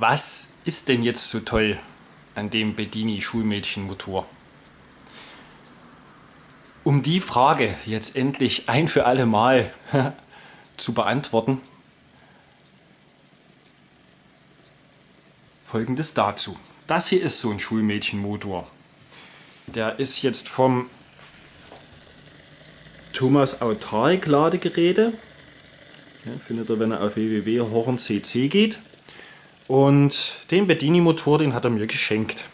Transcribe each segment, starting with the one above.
Was ist denn jetzt so toll an dem Bedini Schulmädchenmotor? Um die Frage jetzt endlich ein für alle Mal zu beantworten, folgendes dazu. Das hier ist so ein Schulmädchenmotor. Der ist jetzt vom Thomas Autark Ladegeräte. Ja, findet ihr, wenn er auf www.horncc geht. Und den Bedini-Motor, den hat er mir geschenkt.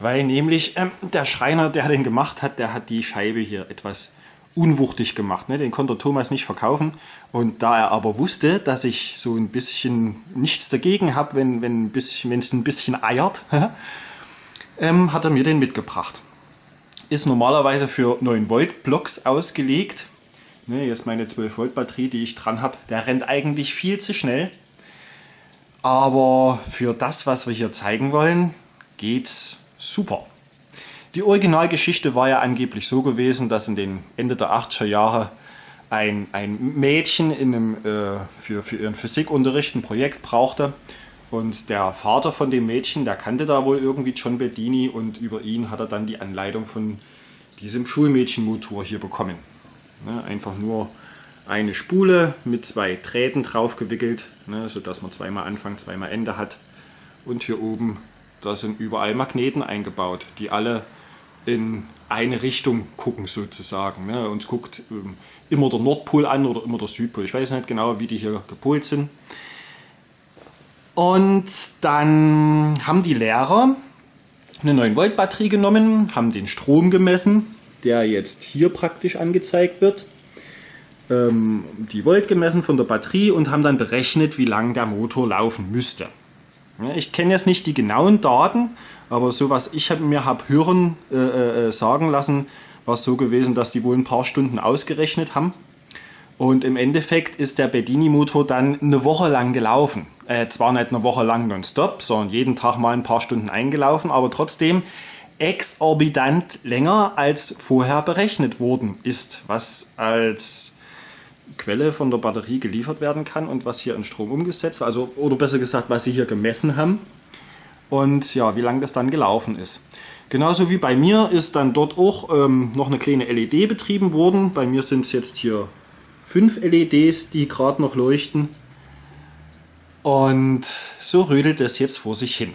Weil nämlich ähm, der Schreiner, der den gemacht hat, der hat die Scheibe hier etwas unwuchtig gemacht. Ne? Den konnte Thomas nicht verkaufen. Und da er aber wusste, dass ich so ein bisschen nichts dagegen habe, wenn es ein bisschen eiert, ähm, hat er mir den mitgebracht. Ist normalerweise für 9 Volt Blocks ausgelegt. Ne, ist meine 12 Volt Batterie, die ich dran habe. Der rennt eigentlich viel zu schnell. Aber für das, was wir hier zeigen wollen, geht's super. Die Originalgeschichte war ja angeblich so gewesen, dass in den Ende der 80er Jahre ein, ein Mädchen in einem, äh, für, für ihren Physikunterricht ein Projekt brauchte. Und der Vater von dem Mädchen, der kannte da wohl irgendwie John Bedini und über ihn hat er dann die Anleitung von diesem Schulmädchenmotor hier bekommen. Ne, einfach nur eine Spule mit zwei Drähten drauf gewickelt, ne, sodass man zweimal Anfang, zweimal Ende hat. Und hier oben, da sind überall Magneten eingebaut, die alle in eine Richtung gucken sozusagen. Ne. Uns guckt ähm, immer der Nordpol an oder immer der Südpol. Ich weiß nicht genau, wie die hier gepolt sind. Und dann haben die Lehrer eine 9 Volt Batterie genommen, haben den Strom gemessen, der jetzt hier praktisch angezeigt wird ähm, die Volt gemessen von der Batterie und haben dann berechnet, wie lang der Motor laufen müsste. Ich kenne jetzt nicht die genauen Daten, aber so was ich hab, mir habe hören äh, äh, sagen lassen, war es so gewesen, dass die wohl ein paar Stunden ausgerechnet haben. Und im Endeffekt ist der Bedini-Motor dann eine Woche lang gelaufen. Äh, zwar nicht eine Woche lang nonstop, sondern jeden Tag mal ein paar Stunden eingelaufen, aber trotzdem exorbitant länger als vorher berechnet worden ist, was als Quelle von der Batterie geliefert werden kann und was hier in Strom umgesetzt wird, also oder besser gesagt, was sie hier gemessen haben und ja, wie lange das dann gelaufen ist. Genauso wie bei mir ist dann dort auch ähm, noch eine kleine LED betrieben worden. Bei mir sind es jetzt hier fünf LEDs, die gerade noch leuchten. Und so rödelt es jetzt vor sich hin.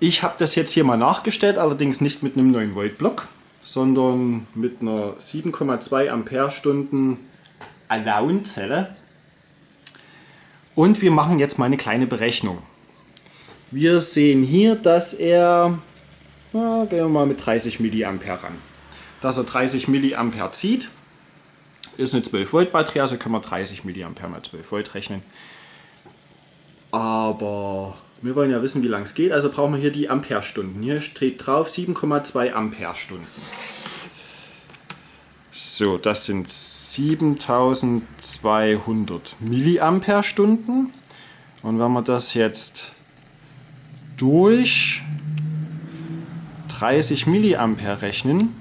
Ich habe das jetzt hier mal nachgestellt, allerdings nicht mit einem 9 Volt Block, sondern mit einer 7,2 Ampere-Stunden Alone-Zelle. Und wir machen jetzt mal eine kleine Berechnung. Wir sehen hier, dass er, na, gehen wir mal mit 30 mA ran. Dass er 30 mA zieht, ist eine 12 Volt Batterie, also können wir 30 mA mal 12 Volt rechnen. Aber wir wollen ja wissen, wie lang es geht, also brauchen wir hier die Amperestunden. Hier steht drauf 7,2 Amperestunden. So, das sind 7200 Milliampere-Stunden. Und wenn wir das jetzt durch 30 Milliampere rechnen,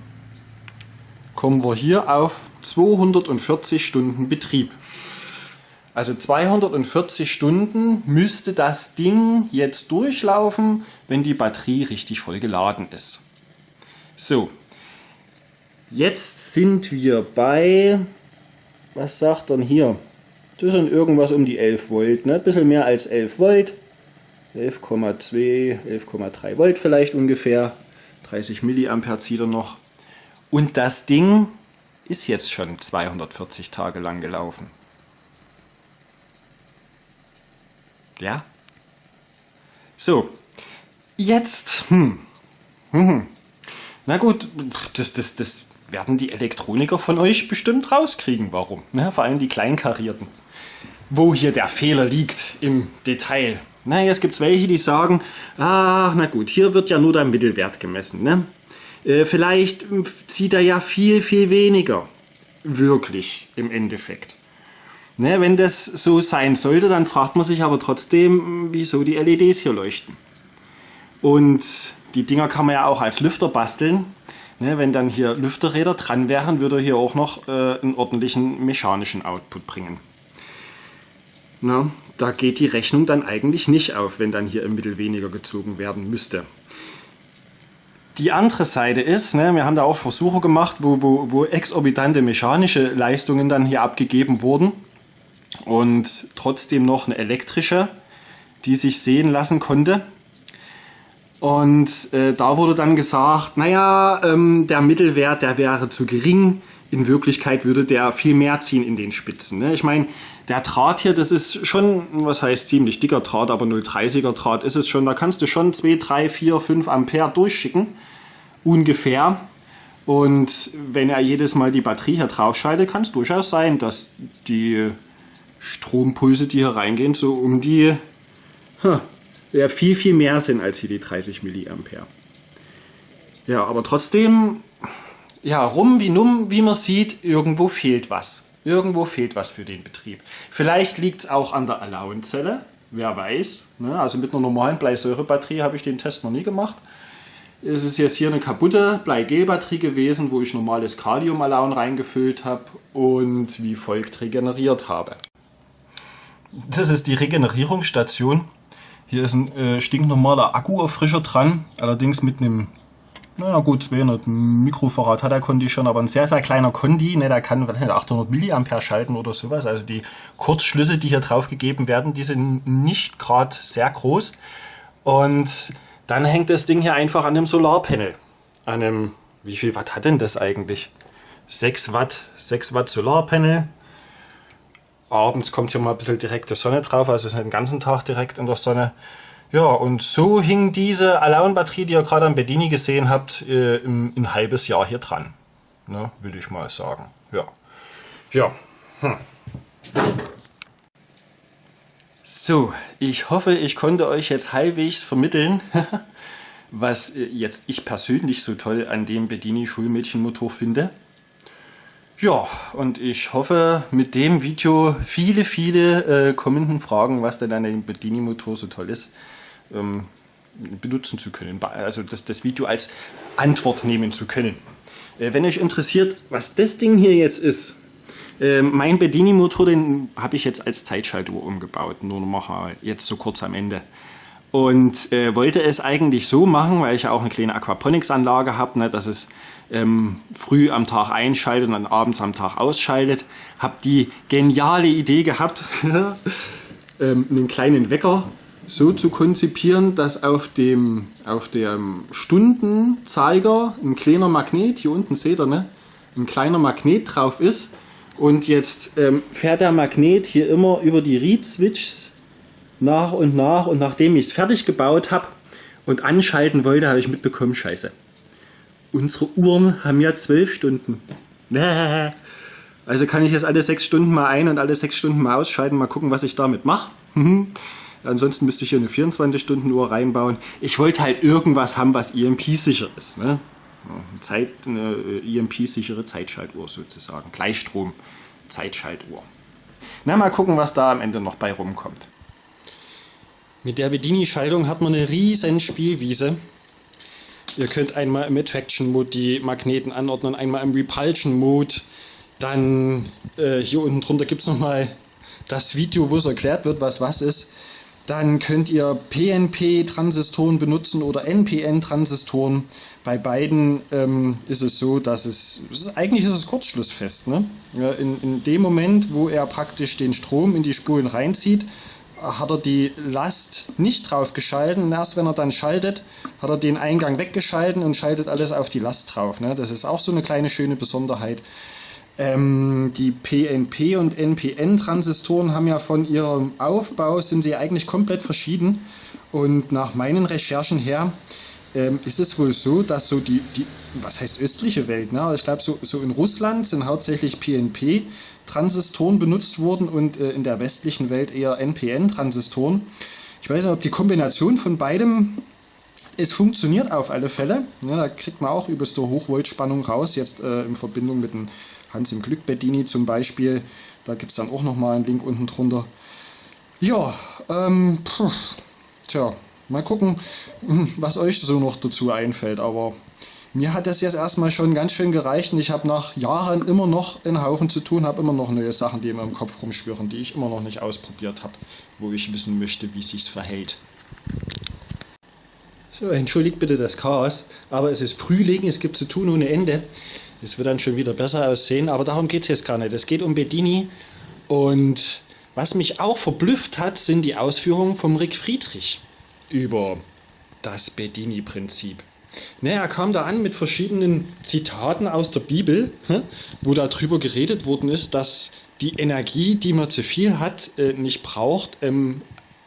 kommen wir hier auf 240 Stunden Betrieb. Also 240 Stunden müsste das Ding jetzt durchlaufen, wenn die Batterie richtig voll geladen ist. So, jetzt sind wir bei, was sagt er hier? Das sind irgendwas um die 11 Volt, ne? bisschen mehr als 11 Volt. 11,2, 11,3 Volt vielleicht ungefähr. 30 Milliampere zieht er noch. Und das Ding ist jetzt schon 240 Tage lang gelaufen. Ja? So, jetzt, hm, hm, hm. na gut, das, das, das werden die Elektroniker von euch bestimmt rauskriegen, warum. Ne? Vor allem die Kleinkarierten. Wo hier der Fehler liegt im Detail. Na, jetzt gibt es welche, die sagen, ach, na gut, hier wird ja nur der Mittelwert gemessen. Ne? Äh, vielleicht zieht er ja viel, viel weniger. Wirklich im Endeffekt. Ne, wenn das so sein sollte, dann fragt man sich aber trotzdem, wieso die LEDs hier leuchten. Und die Dinger kann man ja auch als Lüfter basteln. Ne, wenn dann hier Lüfterräder dran wären, würde er hier auch noch äh, einen ordentlichen mechanischen Output bringen. Na, da geht die Rechnung dann eigentlich nicht auf, wenn dann hier im Mittel weniger gezogen werden müsste. Die andere Seite ist, ne, wir haben da auch Versuche gemacht, wo, wo, wo exorbitante mechanische Leistungen dann hier abgegeben wurden und trotzdem noch eine elektrische, die sich sehen lassen konnte. Und äh, da wurde dann gesagt, naja, ähm, der Mittelwert, der wäre zu gering. In Wirklichkeit würde der viel mehr ziehen in den Spitzen. Ne? Ich meine, der Draht hier, das ist schon, was heißt ziemlich dicker Draht, aber 0,30er Draht ist es schon. Da kannst du schon 2, 3, 4, 5 Ampere durchschicken, ungefähr. Und wenn er jedes Mal die Batterie hier drauf schaltet, kann es durchaus sein, dass die Strompulse, die hier reingehen, so um die ja, viel, viel mehr sind als hier die 30 Milliampere. Ja, aber trotzdem, ja, rum wie numm, wie man sieht, irgendwo fehlt was. Irgendwo fehlt was für den Betrieb. Vielleicht liegt es auch an der Allowance-Zelle, wer weiß. Ne? Also mit einer normalen Bleisäurebatterie habe ich den Test noch nie gemacht. Es ist jetzt hier eine kaputte Bleigel-Batterie gewesen, wo ich normales Kalium-Alaun reingefüllt habe und wie folgt regeneriert habe. Das ist die Regenerierungsstation. Hier ist ein äh, stinknormaler Akkuerfrischer dran, allerdings mit einem, naja gut, 200 Mikrofarad hat der Kondi schon, aber ein sehr, sehr kleiner Kondi, ne, der kann 800 Milliampere schalten oder sowas. Also die Kurzschlüsse, die hier drauf gegeben werden, die sind nicht gerade sehr groß. Und dann hängt das Ding hier einfach an einem Solarpanel. An einem, wie viel Watt hat denn das eigentlich? 6 Watt, 6 Watt Solarpanel, abends kommt hier mal ein bisschen direkte Sonne drauf, also ist nicht den ganzen Tag direkt in der Sonne. Ja, und so hing diese Alone-Batterie, die ihr gerade am Bedini gesehen habt, äh, im, ein halbes Jahr hier dran. Ne, will ich mal sagen. Ja. Ja. Hm. So, ich hoffe, ich konnte euch jetzt halbwegs vermitteln, was äh, jetzt ich persönlich so toll an dem Bedini Schulmädchenmotor finde. Ja, und ich hoffe mit dem Video viele, viele äh, kommenden Fragen, was denn an dem Bedini-Motor so toll ist, ähm, benutzen zu können. Also das, das Video als Antwort nehmen zu können. Äh, wenn euch interessiert, was das Ding hier jetzt ist, äh, mein Bedini-Motor, den habe ich jetzt als Zeitschaltuhr umgebaut. Nur noch mal jetzt so kurz am Ende. Und äh, wollte es eigentlich so machen, weil ich ja auch eine kleine Aquaponics-Anlage habe, ne, dass es ähm, früh am Tag einschaltet und dann abends am Tag ausschaltet. Habe die geniale Idee gehabt, ähm, einen kleinen Wecker so zu konzipieren, dass auf dem, auf dem Stundenzeiger ein kleiner Magnet, hier unten seht ihr, ne, ein kleiner Magnet drauf ist. Und jetzt ähm, fährt der Magnet hier immer über die Read-Switches nach und nach. Und nachdem ich es fertig gebaut habe und anschalten wollte, habe ich mitbekommen, scheiße unsere Uhren haben ja zwölf Stunden. Also kann ich jetzt alle sechs Stunden mal ein und alle sechs Stunden mal ausschalten, mal gucken, was ich damit mache. Mhm. Ansonsten müsste ich hier eine 24-Stunden-Uhr reinbauen. Ich wollte halt irgendwas haben, was EMP-sicher ist. Ne? Zeit, eine EMP-sichere Zeitschaltuhr sozusagen. Gleichstrom-Zeitschaltuhr. Na, mal gucken, was da am Ende noch bei rumkommt. Mit der Bedini-Schaltung hat man eine riesen Spielwiese. Ihr könnt einmal im Attraction Mode die Magneten anordnen, einmal im Repulsion Mode. Dann äh, hier unten drunter gibt es nochmal das Video, wo es erklärt wird, was was ist. Dann könnt ihr PNP-Transistoren benutzen oder NPN-Transistoren. Bei beiden ähm, ist es so, dass es, eigentlich ist es kurzschlussfest. Ne? Ja, in, in dem Moment, wo er praktisch den Strom in die Spulen reinzieht, hat er die Last nicht drauf geschalten und erst wenn er dann schaltet, hat er den Eingang weggeschalten und schaltet alles auf die Last drauf. Ne? Das ist auch so eine kleine schöne Besonderheit. Ähm, die PNP und NPN Transistoren haben ja von ihrem Aufbau sind sie eigentlich komplett verschieden und nach meinen Recherchen her ähm, ist es wohl so, dass so die, die was heißt östliche Welt, ne? ich glaube so, so in Russland sind hauptsächlich PNP Transistoren benutzt wurden und äh, in der westlichen Welt eher NPN-Transistoren. Ich weiß nicht, ob die Kombination von beidem, es funktioniert auf alle Fälle. Ja, da kriegt man auch übelste Hochvoltspannung raus, jetzt äh, in Verbindung mit dem Hans im Glück Bedini zum Beispiel. Da gibt es dann auch nochmal einen Link unten drunter. Ja, ähm, pff, tja, mal gucken, was euch so noch dazu einfällt. Aber mir hat das jetzt erstmal schon ganz schön gereicht und ich habe nach Jahren immer noch einen Haufen zu tun, habe immer noch neue Sachen, die mir im Kopf rumschwirren, die ich immer noch nicht ausprobiert habe, wo ich wissen möchte, wie sich's verhält. So, entschuldigt bitte das Chaos, aber es ist Frühling, es gibt zu tun ohne Ende. Es wird dann schon wieder besser aussehen, aber darum geht es jetzt gar nicht. Es geht um Bedini und was mich auch verblüfft hat, sind die Ausführungen vom Rick Friedrich über das Bedini-Prinzip. Ne, er kam da an mit verschiedenen Zitaten aus der Bibel, wo darüber geredet worden ist, dass die Energie, die man zu viel hat, äh, nicht braucht, ähm,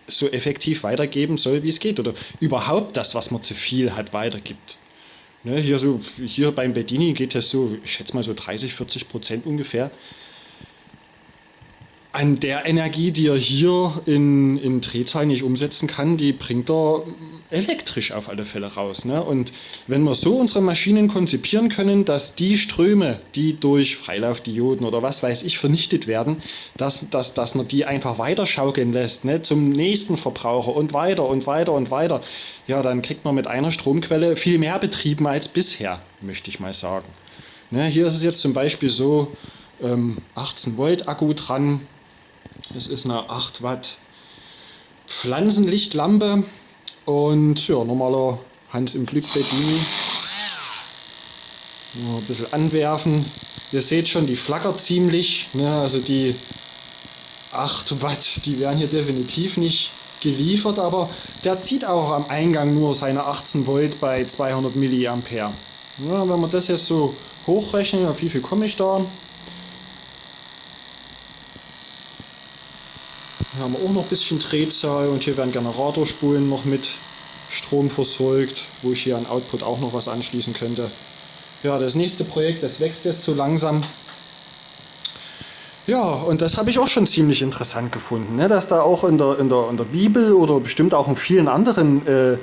so effektiv weitergeben soll, wie es geht. Oder überhaupt das, was man zu viel hat, weitergibt. Hier, so, hier beim Bedini geht es so, ich schätze mal so 30, 40 Prozent ungefähr an der Energie, die er hier in, in Drehzahl nicht umsetzen kann, die bringt er elektrisch auf alle Fälle raus. Ne? Und wenn wir so unsere Maschinen konzipieren können, dass die Ströme, die durch Freilaufdioden oder was weiß ich vernichtet werden, dass, dass, dass man die einfach weiter schaukeln lässt, ne? zum nächsten Verbraucher und weiter und weiter und weiter, ja, dann kriegt man mit einer Stromquelle viel mehr betrieben als bisher, möchte ich mal sagen. Ne? Hier ist es jetzt zum Beispiel so, 18 ähm, Volt Akku dran, das ist eine 8 Watt Pflanzenlichtlampe und ja, normaler Hans im Glück Bedini. Ein bisschen anwerfen. Ihr seht schon, die flackert ziemlich. Ne? Also die 8 Watt, die werden hier definitiv nicht geliefert, aber der zieht auch am Eingang nur seine 18 Volt bei 200 Milliampere. Ja, wenn wir das jetzt so hochrechnen, auf wie viel komme ich da? Hier haben wir auch noch ein bisschen Drehzahl und hier werden Generatorspulen noch mit Strom versorgt, wo ich hier an Output auch noch was anschließen könnte. Ja, das nächste Projekt, das wächst jetzt so langsam. Ja, und das habe ich auch schon ziemlich interessant gefunden, ne? dass da auch in der, in, der, in der Bibel oder bestimmt auch in vielen anderen äh,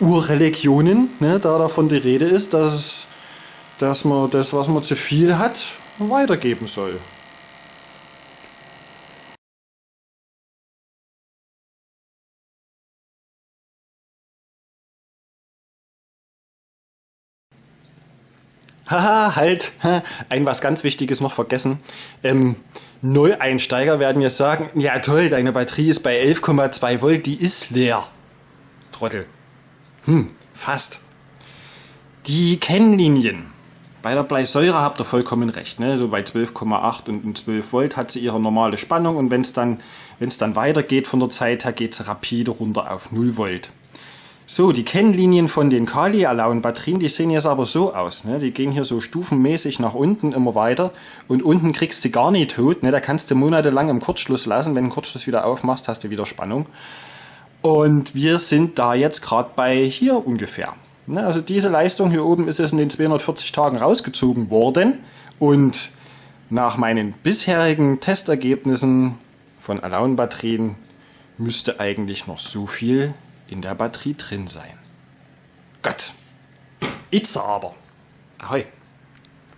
Urreligionen ne, da davon die Rede ist, dass, dass man das, was man zu viel hat, weitergeben soll. Haha, halt, ein was ganz Wichtiges noch vergessen. Ähm, Neueinsteiger werden jetzt sagen, ja toll, deine Batterie ist bei 11,2 Volt, die ist leer. Trottel. Hm, fast. Die Kennlinien. Bei der Bleisäure habt ihr vollkommen recht. Ne? So bei 12,8 und 12 Volt hat sie ihre normale Spannung und wenn es dann, dann weitergeht von der Zeit her, geht es rapide runter auf 0 Volt. So, die Kennlinien von den Kali-Alaun-Batterien, die sehen jetzt aber so aus. Ne? Die gehen hier so stufenmäßig nach unten immer weiter und unten kriegst du gar nicht tot. Ne? Da kannst du monatelang im Kurzschluss lassen. Wenn du Kurzschluss wieder aufmachst, hast du wieder Spannung. Und wir sind da jetzt gerade bei hier ungefähr. Ne? Also diese Leistung hier oben ist jetzt in den 240 Tagen rausgezogen worden und nach meinen bisherigen Testergebnissen von Alaun-Batterien müsste eigentlich noch so viel in der Batterie drin sein. Gott, jetzt aber. Ahoi.